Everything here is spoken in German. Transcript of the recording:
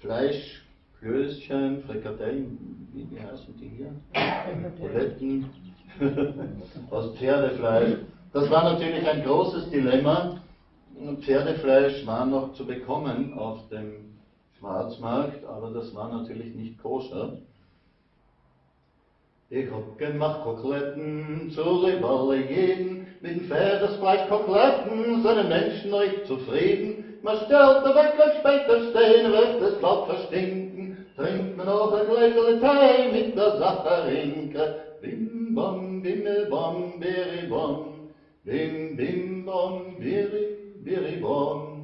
Fleisch, Klößchen, Frikadellen, wie, wie heißen die hier? Buletten, aus Pferdefleisch. Das war natürlich ein großes Dilemma. Pferdefleisch war noch zu bekommen auf dem Schwarzmarkt, aber das war natürlich nicht koscher. Ich hab gemacht Koteletten zu Jeden, mit dem Pferdesfleisch Koteletten sind Menschen euch zufrieden. Man stellt der weg und später stehen, wird das Blatt verstinken, trinkt man noch ein Gläsel Tee mit der Sacharinke. Bim bam, bimmel bam, biri bam, bim bim bam, biri, biri bam.